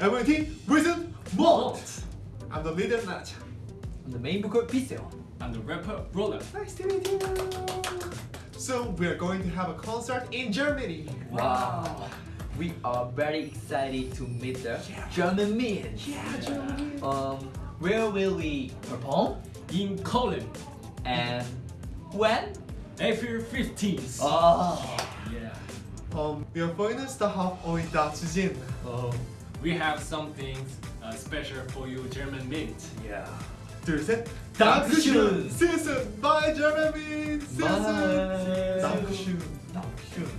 MT Wizard Malt. I'm the leader Nacha. I'm the main vocal Pixel. I'm the rapper Roller. Nice to meet you. So we are going to have a concert in Germany. Wow. We are very excited to meet the German men. Yeah, Germany. Um, where will we perform? In Cologne, And when? April 15th. Oh. Yeah. Um, wir freuen uns darauf, euch da zu sehen. Oh. We have something uh, special for you German mint. Yeah. 둘, 셋. Dankeschön. See you soon. Bye, German. See you soon. Bye. Dankeschön. Dankeschön.